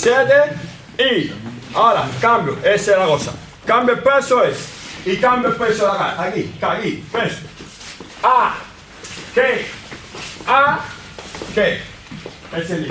7 y ahora cambio, esa es la cosa. Cambio el peso es y cambio el peso de acá, aquí, aquí, peso. A, que, A, que. Ese es el límite.